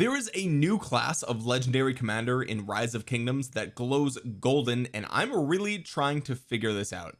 there is a new class of legendary commander in rise of kingdoms that glows golden and I'm really trying to figure this out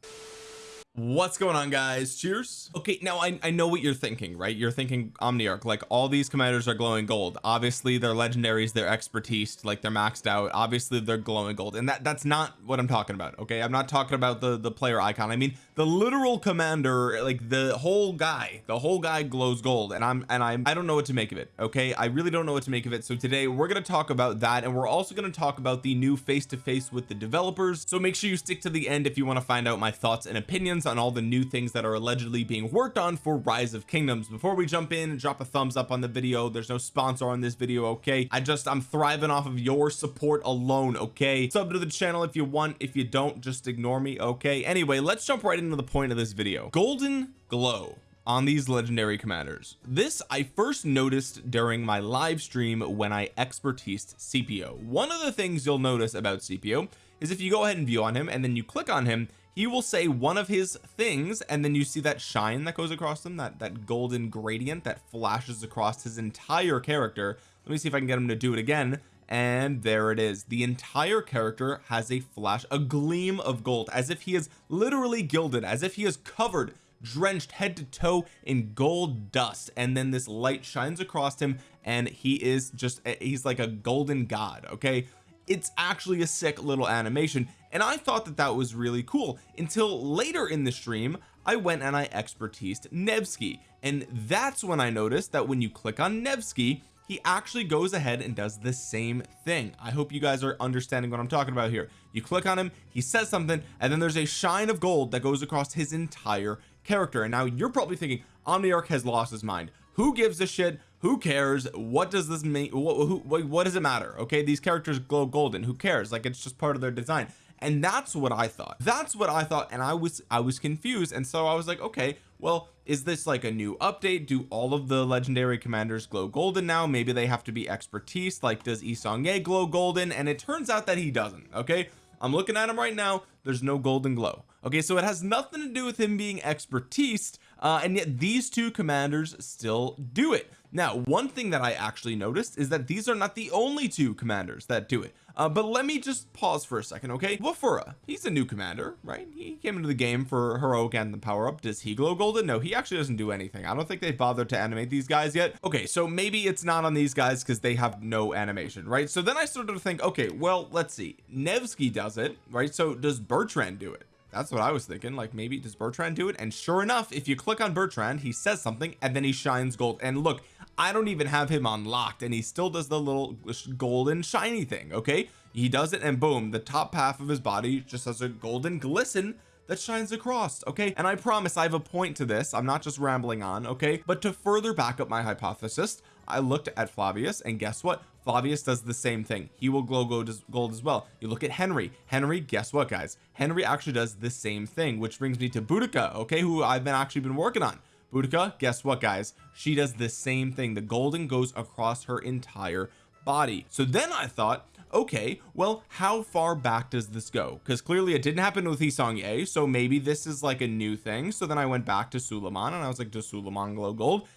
what's going on guys? Cheers. Okay now I, I know what you're thinking right? You're thinking Omniarch like all these commanders are glowing gold. Obviously they're legendaries they're expertise like they're maxed out. Obviously they're glowing gold. And that that's not what I'm talking about okay? I'm not talking about the the player icon. I mean the literal commander like the whole guy the whole guy glows gold. And I'm and I'm I don't know what to make of it okay? I really don't know what to make of it. So today we're going to talk about that. And we're also going to talk about the new face-to-face -face with the developers. So make sure you stick to the end if you want to find out my thoughts and opinions on all the new things that are allegedly being worked on for rise of kingdoms. Before we jump in drop a thumbs up on the video there's no sponsor on this video okay? I just I'm thriving off of your support alone okay? Sub to the channel if you want. If you don't just ignore me okay? Anyway let's jump right into the point of this video. Golden glow on these legendary commanders. This I first noticed during my live stream when I expertised Scipio one of the things you'll notice about Scipio is if you go ahead and view on him and then you click on him he will say one of his things and then you see that shine that goes across them that that golden gradient that flashes across his entire character. Let me see if I can get him to do it again and there it is. The entire character has a flash a gleam of gold as if he is literally gilded as if he is covered drenched head to toe in gold dust and then this light shines across him and he is just he's like a golden god okay it's actually a sick little animation and I thought that that was really cool. Until later in the stream I went and I expertised Nevsky and that's when I noticed that when you click on Nevsky he actually goes ahead and does the same thing. I hope you guys are understanding what I'm talking about here. You click on him he says something and then there's a shine of gold that goes across his entire character. And now you're probably thinking Omniarch has lost his mind. Who gives a shit who cares? What does this mean? What, who, what does it matter? Okay these characters glow golden. Who cares? Like it's just part of their design. And that's what I thought. That's what I thought and I was I was confused. And so I was like okay well is this like a new update? Do all of the legendary commanders glow golden now? Maybe they have to be expertise. Like does Yi Seong-Gye glow golden? And it turns out that he doesn't okay? I'm looking at him right now. There's no golden glow. Okay so it has nothing to do with him being expertise uh, and yet these two commanders still do it. Now one thing that I actually noticed is that these are not the only two commanders that do it. Uh, but let me just pause for a second okay? Wafura he's a new commander right? He came into the game for heroic and the power up. Does he glow golden? No he actually doesn't do anything. I don't think they bothered to animate these guys yet. Okay so maybe it's not on these guys because they have no animation right? So then I started to think okay well let's see. Nevsky does it right? So does Bertrand do it that's what I was thinking like maybe does Bertrand do it? And sure enough if you click on Bertrand he says something and then he shines gold. And look I don't even have him unlocked and he still does the little golden shiny thing okay? He does it and boom the top half of his body just has a golden glisten that shines across okay? And I promise I have a point to this. I'm not just rambling on okay? But to further back up my hypothesis I looked at Flavius and guess what? Flavius does the same thing. He will glow gold as well. You look at Henry. Henry guess what guys? Henry actually does the same thing which brings me to Boudica okay who I've been actually been working on. Boudica guess what guys? She does the same thing. The golden goes across her entire body. So then I thought okay well how far back does this go? Because clearly it didn't happen with Yi Seong-Gye so maybe this is like a new thing. So then I went back to Suleiman and I was like does Suleiman glow gold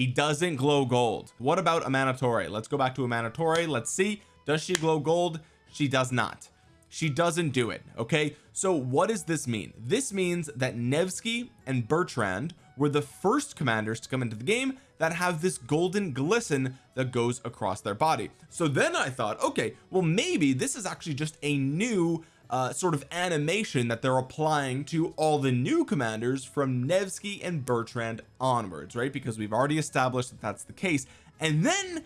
he doesn't glow gold. What about Amanitore let's go back to Amanitore let's see. Does she glow gold? She does not. She doesn't do it okay? So what does this mean? This means that Nevsky and Bertrand were the first commanders to come into the game that have this golden glisten that goes across their body. So then I thought okay well maybe this is actually just a new uh, sort of animation that they're applying to all the new commanders from Nevsky and Bertrand onwards right? Because we've already established that that's the case. And then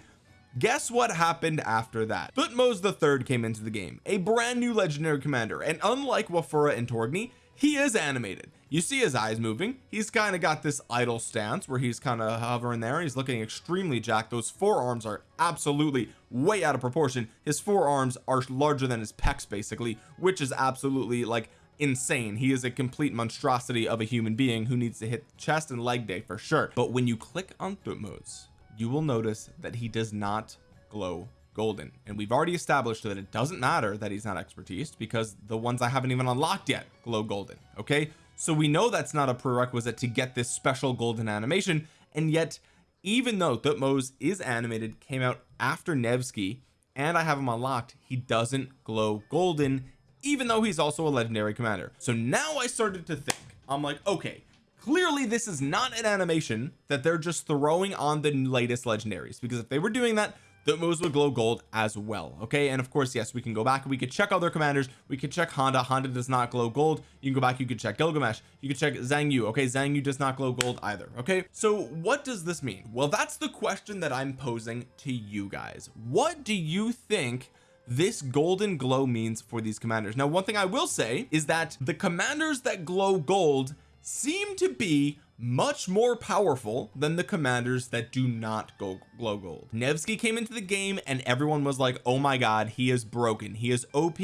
guess what happened after that? Thutmose the third came into the game a brand new legendary commander. And unlike Wafura and Torgny he is animated you see his eyes moving. He's kind of got this idle stance where he's kind of hovering there. He's looking extremely jacked. Those forearms are absolutely way out of proportion. His forearms are larger than his pecs basically which is absolutely like insane. He is a complete monstrosity of a human being who needs to hit chest and leg day for sure. But when you click on Thutmose you will notice that he does not glow golden. And we've already established that it doesn't matter that he's not expertise because the ones I haven't even unlocked yet glow golden okay so we know that's not a prerequisite to get this special golden animation and yet even though Thutmose is animated came out after Nevsky and I have him unlocked he doesn't glow golden even though he's also a legendary commander. So now I started to think I'm like okay clearly this is not an animation that they're just throwing on the latest legendaries because if they were doing that Thutmose would glow gold as well okay? And of course yes we can go back we could check other commanders. We could check Honda. Honda does not glow gold. You can go back you could check Gilgamesh. You could check Yu okay? Yu does not glow gold either okay? So what does this mean? Well that's the question that I'm posing to you guys. What do you think this golden glow means for these commanders? Now one thing I will say is that the commanders that glow gold seem to be much more powerful than the commanders that do not go glow gold. Nevsky came into the game and everyone was like oh my god he is broken. He is OP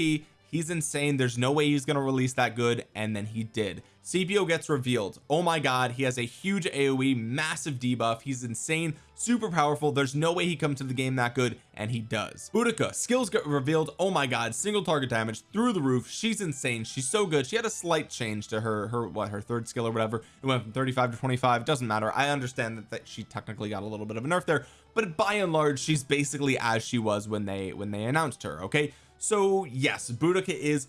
he's insane. There's no way he's to release that good and then he did. Scipio gets revealed. Oh my god he has a huge AoE massive debuff. He's insane super powerful. There's no way he comes to the game that good and he does. Boudica skills get revealed. Oh my god single target damage through the roof. She's insane. She's so good. She had a slight change to her her what her third skill or whatever. It went from 35 to 25 doesn't matter. I understand that, that she technically got a little bit of a nerf there but by and large she's basically as she was when they when they announced her okay so yes Boudica is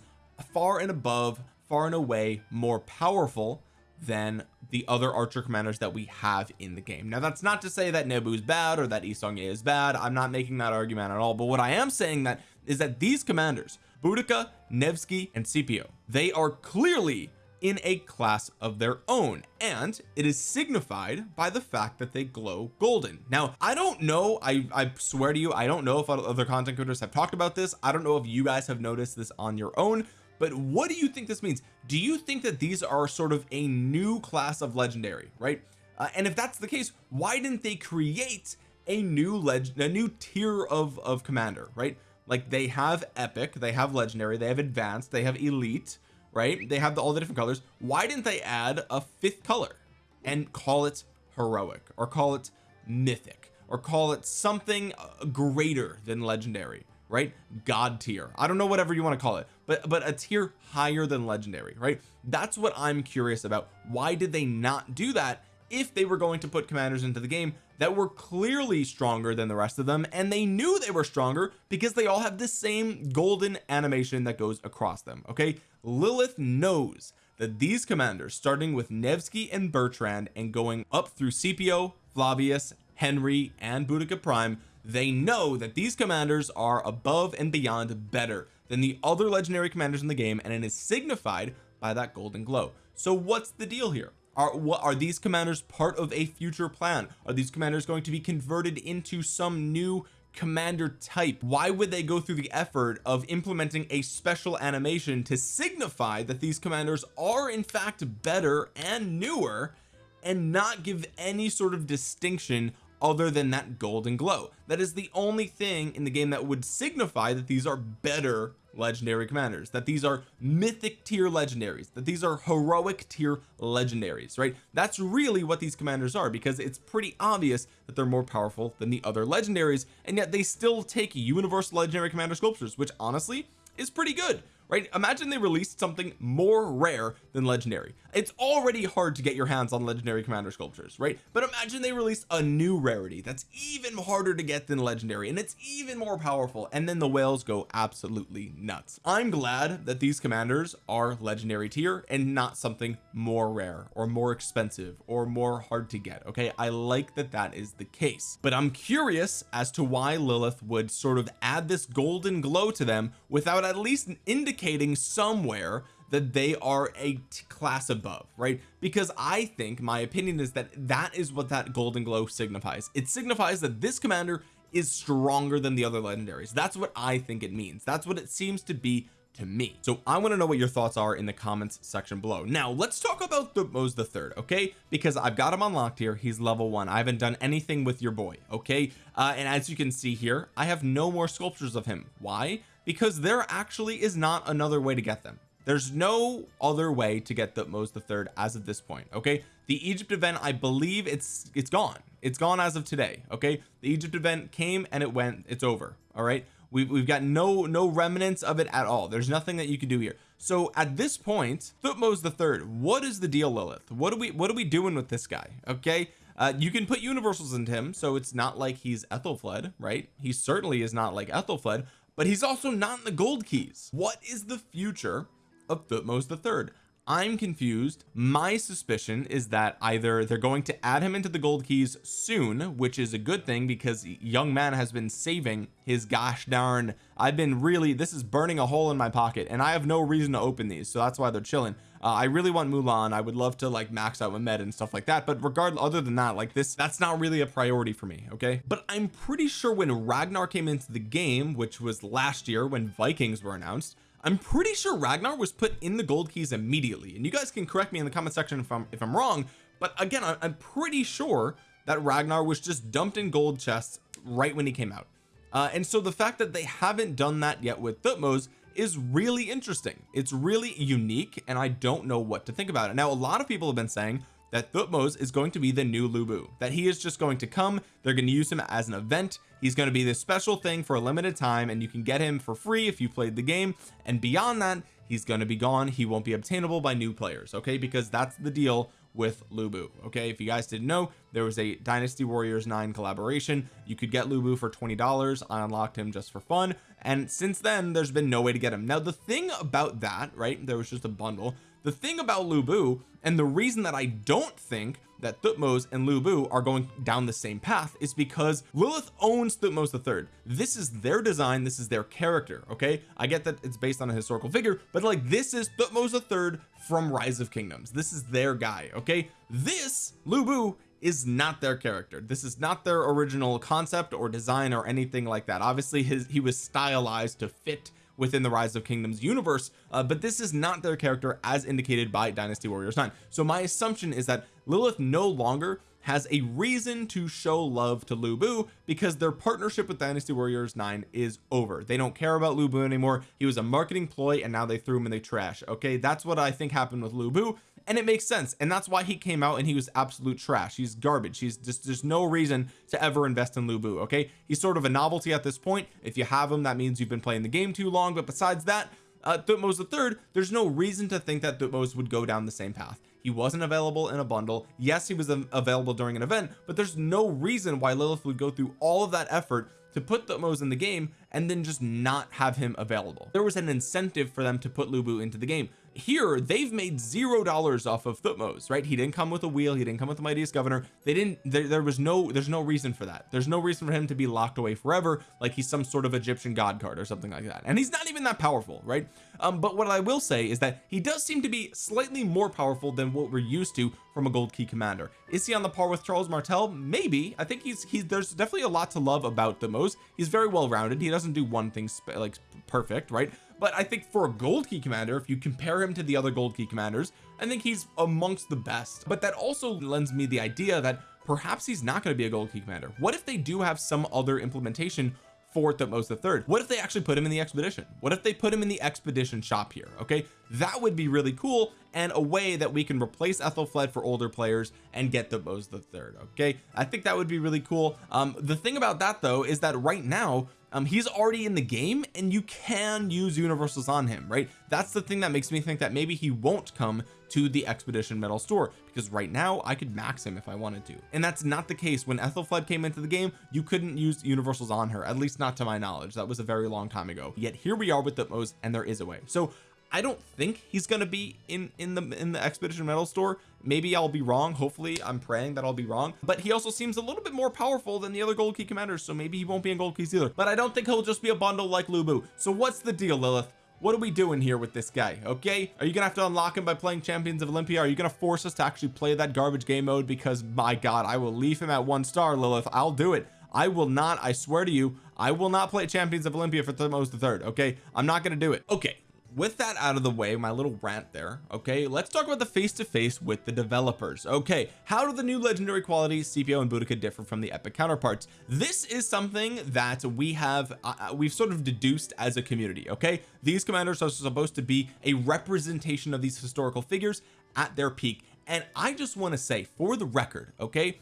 far and above far and away more powerful than the other archer commanders that we have in the game. Now that's not to say that Nebu's bad or that Yi Seong-Gye is bad. I'm not making that argument at all. But what I am saying that is that these commanders Boudica Nevsky and Scipio they are clearly in a class of their own and it is signified by the fact that they glow golden. Now I don't know I I swear to you I don't know if other content creators have talked about this I don't know if you guys have noticed this on your own but what do you think this means? Do you think that these are sort of a new class of legendary right? Uh, and if that's the case why didn't they create a new legend a new tier of of commander right? Like they have epic they have legendary they have advanced they have elite right? They have the, all the different colors. Why didn't they add a fifth color and call it heroic or call it mythic or call it something uh, greater than legendary right? God tier. I don't know whatever you want to call it but but a tier higher than legendary right? That's what I'm curious about. Why did they not do that if they were going to put commanders into the game that were clearly stronger than the rest of them and they knew they were stronger because they all have the same golden animation that goes across them okay? Lilith knows that these commanders starting with Nevsky and Bertrand and going up through Scipio Flavius Henry and Boudica Prime they know that these commanders are above and beyond better than the other legendary commanders in the game and it is signified by that golden glow. So what's the deal here are what are these commanders part of a future plan? Are these commanders going to be converted into some new commander type? Why would they go through the effort of implementing a special animation to signify that these commanders are in fact better and newer and not give any sort of distinction other than that golden glow. That is the only thing in the game that would signify that these are better legendary commanders that these are mythic tier legendaries that these are heroic tier legendaries right? That's really what these commanders are because it's pretty obvious that they're more powerful than the other legendaries and yet they still take universal legendary commander sculptures which honestly is pretty good right? Imagine they released something more rare than legendary. It's already hard to get your hands on legendary commander sculptures right? But imagine they release a new rarity that's even harder to get than legendary and it's even more powerful and then the whales go absolutely nuts. I'm glad that these commanders are legendary tier and not something more rare or more expensive or more hard to get okay? I like that that is the case. But I'm curious as to why Lilith would sort of add this golden glow to them without at least indicating indicating somewhere that they are a class above right? Because I think my opinion is that that is what that golden glow signifies. It signifies that this commander is stronger than the other legendaries. That's what I think it means. That's what it seems to be to me. So I want to know what your thoughts are in the comments section below. Now let's talk about the Thutmose the third okay? Because I've got him unlocked here. He's level one. I haven't done anything with your boy okay? Uh, and as you can see here I have no more sculptures of him. Why because there actually is not another way to get them. There's no other way to get Thutmose the third as of this point okay? The Egypt event I believe it's it's gone. It's gone as of today okay? The Egypt event came and it went it's over all right? We've, we've got no no remnants of it at all. There's nothing that you can do here. So at this point Thutmose the third what is the deal Lilith? What are we what are we doing with this guy okay? Uh, you can put universals into him so it's not like he's Ethelfled right? He certainly is not like Ethelfled but he's also not in the gold keys. What is the future of Thutmose the third? I'm confused. My suspicion is that either they're going to add him into the gold keys soon which is a good thing because young man has been saving his gosh darn I've been really this is burning a hole in my pocket and I have no reason to open these so that's why they're chilling uh, I really want Mulan. I would love to like max out Mehmed and stuff like that but regardless other than that like this that's not really a priority for me okay? But I'm pretty sure when Ragnar came into the game which was last year when Vikings were announced I'm pretty sure Ragnar was put in the gold keys immediately. And you guys can correct me in the comment section if I'm if I'm wrong but again I'm pretty sure that Ragnar was just dumped in gold chests right when he came out. Uh, and so the fact that they haven't done that yet with Thutmose is really interesting. It's really unique and I don't know what to think about it. Now a lot of people have been saying that Thutmose is going to be the new Lu Bu that he is just going to come they're going to use him as an event he's going to be this special thing for a limited time and you can get him for free if you played the game and beyond that he's going to be gone he won't be obtainable by new players okay? Because that's the deal with Lu Bu okay? If you guys didn't know there was a Dynasty Warriors 9 collaboration. You could get Lu Bu for $20 I unlocked him just for fun. And since then there's been no way to get him. Now the thing about that right there was just a bundle the thing about Lu Bu and the reason that I don't think that Thutmose and Lu Bu are going down the same path is because Lilith owns Thutmose the third. This is their design. This is their character okay? I get that it's based on a historical figure but like this is Thutmose the third from Rise of Kingdoms. This is their guy okay? This Lu Bu is not their character. This is not their original concept or design or anything like that. Obviously his he was stylized to fit within the rise of kingdoms universe uh, but this is not their character as indicated by dynasty warriors 9 so my assumption is that Lilith no longer has a reason to show love to Lu Bu because their partnership with Dynasty Warriors 9 is over. They don't care about Lu Bu anymore. He was a marketing ploy and now they threw him in the trash. Okay that's what I think happened with Lu Bu and it makes sense. And that's why he came out and he was absolute trash. He's garbage. He's just there's no reason to ever invest in Lu Bu okay? He's sort of a novelty at this point. If you have him that means you've been playing the game too long. But besides that uh Thutmose the third there's no reason to think that Thutmose would go down the same path. He wasn't available in a bundle. Yes he was available during an event but there's no reason why Lilith would go through all of that effort to put Thutmose in the game and then just not have him available. There was an incentive for them to put Lu Bu into the game here they've made zero dollars off of Thutmose right? He didn't come with a wheel he didn't come with the mightiest governor. They didn't there, there was no there's no reason for that. There's no reason for him to be locked away forever like he's some sort of Egyptian god card or something like that. And he's not even that powerful right? Um but what I will say is that he does seem to be slightly more powerful than what we're used to from a gold key commander. Is he on the par with Charles Martel? Maybe. I think he's he's there's definitely a lot to love about Thutmose. He's very well rounded he doesn't do one thing like perfect right but I think for a gold key commander if you compare him to the other gold key commanders I think he's amongst the best. But that also lends me the idea that perhaps he's not going to be a gold key commander. What if they do have some other implementation for Thutmose the third? What if they actually put him in the expedition? What if they put him in the expedition shop here okay? That would be really cool and a way that we can replace Ethelfled for older players and get Thutmose the third okay? I think that would be really cool. Um the thing about that though is that right now um he's already in the game and you can use universals on him right? That's the thing that makes me think that maybe he won't come to the expedition medal store because right now I could max him if I wanted to. And that's not the case. When Ethelfled came into the game you couldn't use universals on her at least not to my knowledge. That was a very long time ago. Yet here we are with the Thutmose and there is a way. So I don't think he's to be in in the in the expedition medal store. Maybe I'll be wrong. Hopefully I'm praying that I'll be wrong. But he also seems a little bit more powerful than the other gold key commanders so maybe he won't be in gold keys either. But I don't think he'll just be a bundle like Lu Bu so what's the deal Lilith? What are we doing here with this guy okay? Are you gonna have to unlock him by playing champions of Olympia? Are you gonna force us to actually play that garbage game mode? Because my god I will leave him at one star Lilith. I'll do it. I will not I swear to you I will not play champions of Olympia for Thutmose the third okay? I'm not gonna do it. Okay with that out of the way my little rant there okay let's talk about the face-to-face -face with the developers. Okay how do the new legendary qualities Scipio and Boudica differ from the epic counterparts? This is something that we have uh, uh, we've sort of deduced as a community okay? These commanders are supposed to be a representation of these historical figures at their peak. And I just want to say for the record okay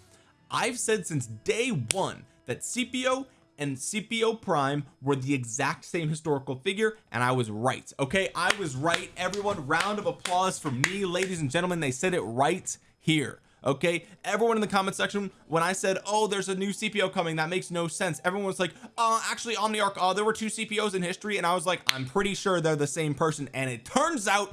I've said since day one that Scipio and Scipio Prime were the exact same historical figure and I was right okay? I was right. Everyone round of applause for me. Ladies and gentlemen they said it right here okay? Everyone in the comment section when I said oh there's a new Scipio coming that makes no sense. Everyone was like uh actually Omniarch oh there were two Scipios in history and I was like I'm pretty sure they're the same person and it turns out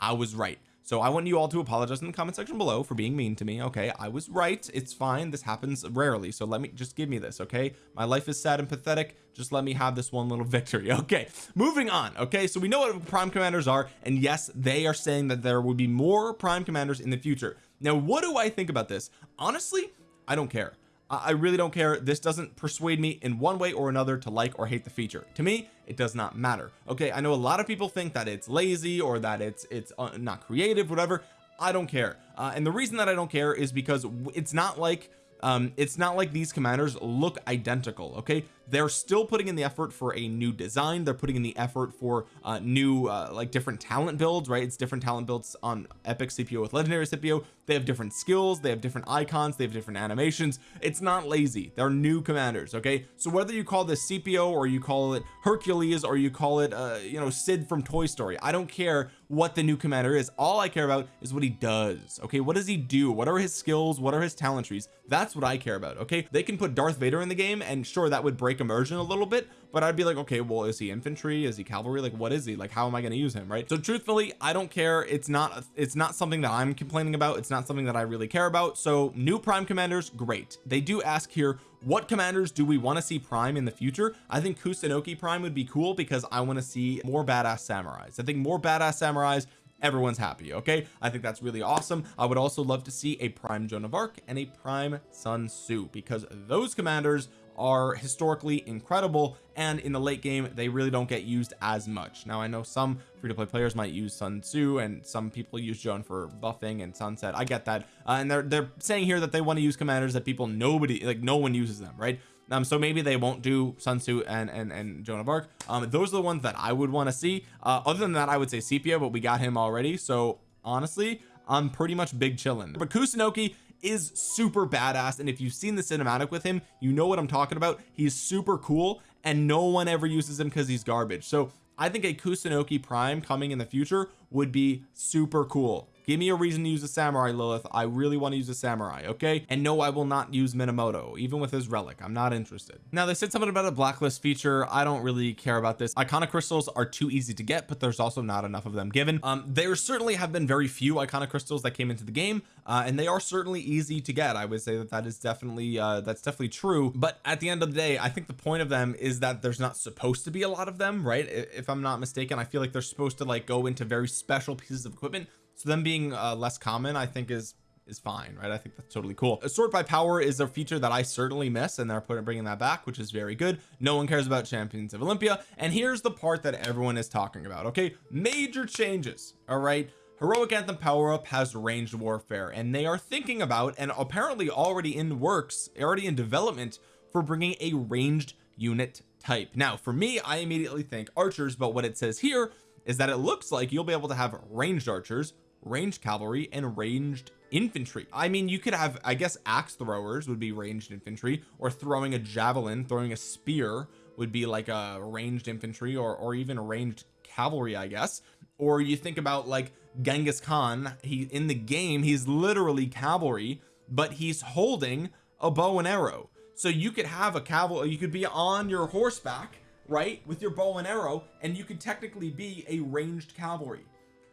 I was right so I want you all to apologize in the comment section below for being mean to me okay? I was right. It's fine. This happens rarely. So let me just give me this okay? My life is sad and pathetic. Just let me have this one little victory okay? Moving on okay? So we know what prime commanders are and yes they are saying that there will be more prime commanders in the future. Now what do I think about this? Honestly I don't care I really don't care. This doesn't persuade me in one way or another to like or hate the feature. To me it does not matter. Okay I know a lot of people think that it's lazy or that it's it's uh, not creative whatever. I don't care. Uh, and the reason that I don't care is because it's not like um it's not like these commanders look identical okay they're still putting in the effort for a new design. They're putting in the effort for uh new uh like different talent builds right? It's different talent builds on epic Scipio with legendary Scipio they have different skills. They have different icons. They have different animations. It's not lazy. They're new commanders okay? So whether you call this Scipio or you call it Hercules or you call it uh you know Sid from Toy Story I don't care what the new commander is. All I care about is what he does okay? What does he do? What are his skills? What are his talent trees that's what I care about okay? They can put Darth Vader in the game and sure that would break immersion a little bit but I'd be like okay well is he infantry? Is he cavalry? Like what is he? Like how am I going to use him right? So truthfully I don't care. It's not it's not something that I'm complaining about. It's not something that I really care about. So new prime commanders great. They do ask here what commanders do we want to see prime in the future? I think Kusunoki prime would be cool because I want to see more badass samurais. I think more badass samurais everyone's happy okay? I think that's really awesome. I would also love to see a prime Joan of Arc and a prime Sun Tzu because those commanders are historically incredible and in the late game they really don't get used as much. Now I know some free-to-play players might use Sun Tzu and some people use Joan for buffing and sunset. I get that. Uh, and they're they're saying here that they want to use commanders that people nobody like no one uses them right? Um so maybe they won't do Sun Tzu and and and Joan of Arc. Um those are the ones that I would want to see. Uh other than that I would say Scipio but we got him already. So honestly I'm pretty much big chillin. But Kusunoki is super badass and if you've seen the cinematic with him you know what I'm talking about. He's super cool and no one ever uses him because he's garbage. So I think a Kusunoki prime coming in the future would be super cool give me a reason to use a samurai Lilith. I really want to use a samurai okay? And no I will not use Minamoto even with his relic. I'm not interested. Now they said something about a blacklist feature. I don't really care about this. Iconic crystals are too easy to get but there's also not enough of them given. Um there certainly have been very few iconic crystals that came into the game uh, and they are certainly easy to get. I would say that that is definitely uh that's definitely true. But at the end of the day I think the point of them is that there's not supposed to be a lot of them right? If I'm not mistaken I feel like they're supposed to like go into very special pieces of equipment so them being uh, less common I think is is fine right? I think that's totally cool. A sort by power is a feature that I certainly miss and they're putting bringing that back which is very good. No one cares about champions of Olympia. And here's the part that everyone is talking about okay? Major changes all right? Heroic anthem power up has ranged warfare and they are thinking about and apparently already in works already in development for bringing a ranged unit type. Now for me I immediately think archers but what it says here is that it looks like you'll be able to have ranged archers ranged cavalry and ranged infantry. I mean you could have I guess axe throwers would be ranged infantry or throwing a javelin throwing a spear would be like a ranged infantry or or even ranged cavalry I guess. Or you think about like Genghis Khan he in the game he's literally cavalry but he's holding a bow and arrow. So you could have a cavalry you could be on your horseback right with your bow and arrow and you could technically be a ranged cavalry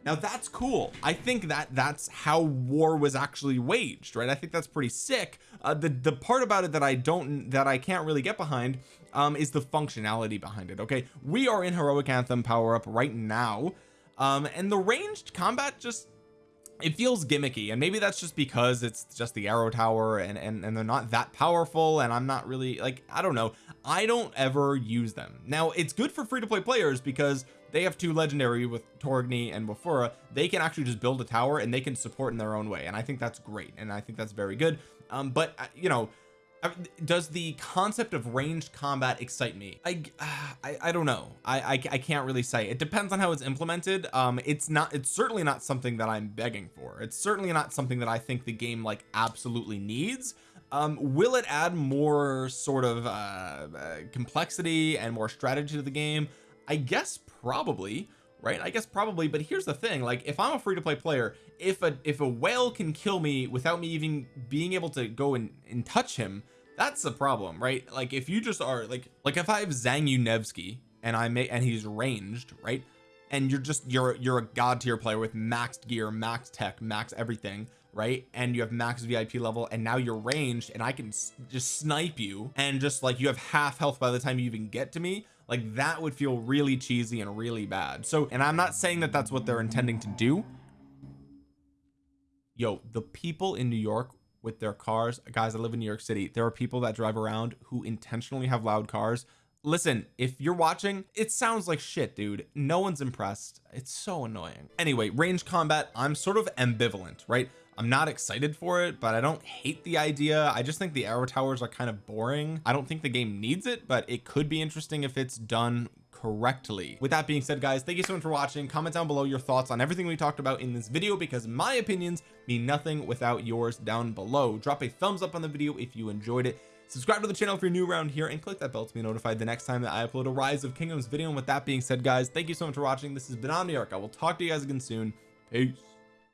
now that's cool. I think that that's how war was actually waged right? I think that's pretty sick. Uh, the the part about it that I don't that I can't really get behind um is the functionality behind it okay? We are in heroic anthem power up right now um and the ranged combat just it feels gimmicky and maybe that's just because it's just the arrow tower and and, and they're not that powerful and I'm not really like I don't know. I don't ever use them. Now it's good for free-to-play players because they have two legendary with Torgny and Bofura they can actually just build a tower and they can support in their own way and I think that's great and I think that's very good. Um but uh, you know uh, does the concept of ranged combat excite me? I I, I don't know. I, I, I can't really say. It depends on how it's implemented. Um it's not it's certainly not something that I'm begging for. It's certainly not something that I think the game like absolutely needs. Um will it add more sort of uh, uh complexity and more strategy to the game? I guess probably right? I guess probably but here's the thing like if I'm a free-to-play player if a if a whale can kill me without me even being able to go and, and touch him that's the problem right? Like if you just are like like if I have Zangief Nevsky and I may and he's ranged right? And you're just you're you're a god tier player with maxed gear max tech max everything right? And you have max VIP level and now you're ranged and I can just snipe you and just like you have half health by the time you even get to me like that would feel really cheesy and really bad. So and I'm not saying that that's what they're intending to do. Yo the people in New York with their cars guys I live in New York City there are people that drive around who intentionally have loud cars listen if you're watching it sounds like shit dude. No one's impressed. It's so annoying. Anyway range combat I'm sort of ambivalent right? I'm not excited for it but I don't hate the idea. I just think the arrow towers are kind of boring. I don't think the game needs it but it could be interesting if it's done correctly. With that being said guys thank you so much for watching. Comment down below your thoughts on everything we talked about in this video because my opinions mean nothing without yours down below. Drop a thumbs up on the video if you enjoyed it subscribe to the channel if you're new around here and click that bell to be notified the next time that I upload a rise of kingdoms video. And with that being said guys thank you so much for watching. This has been Omniarch. I will talk to you guys again soon. Peace